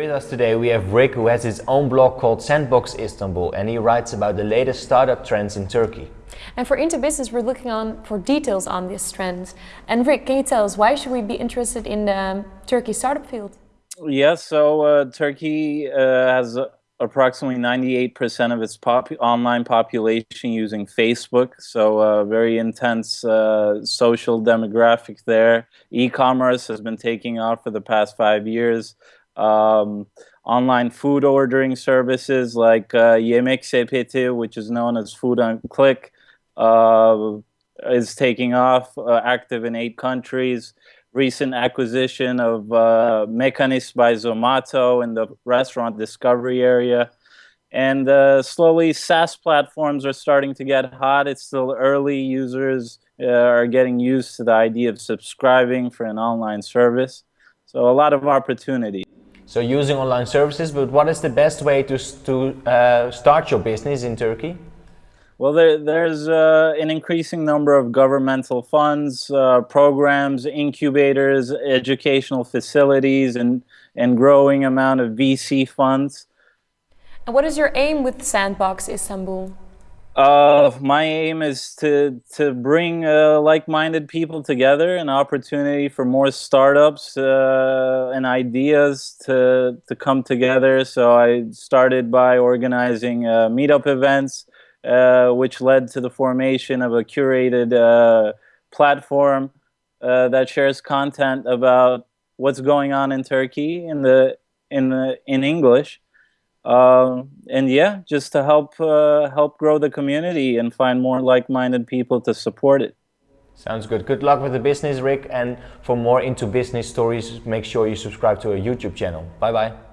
With us today we have Rick who has his own blog called Sandbox Istanbul and he writes about the latest startup trends in Turkey. And for Into Business we're looking on for details on this trend. And Rick, can you tell us why should we be interested in the Turkey startup field? Yes, so uh, Turkey uh, has approximately 98% of its pop online population using Facebook. So uh, very intense uh, social demographic there. E-commerce has been taking off for the past five years. Um, online food ordering services like uh, Yemek Sepeti, which is known as Food on Click, uh, is taking off, uh, active in eight countries recent acquisition of uh, by Zomato in the restaurant discovery area. And uh, slowly SaaS platforms are starting to get hot. It's still early. Users uh, are getting used to the idea of subscribing for an online service. So a lot of opportunity. So using online services, but what is the best way to, to uh, start your business in Turkey? Well, there, there's uh, an increasing number of governmental funds, uh, programs, incubators, educational facilities, and, and growing amount of VC funds. And what is your aim with Sandbox Istanbul? Uh, my aim is to to bring uh, like-minded people together, an opportunity for more startups uh, and ideas to to come together. So I started by organizing uh, meetup events, uh, which led to the formation of a curated uh, platform that shares content about what's going on in Turkey in the in the in English. Uh, and yeah, just to help uh, help grow the community and find more like-minded people to support it. Sounds good. Good luck with the business, Rick. And for more into business stories, make sure you subscribe to our YouTube channel. Bye bye.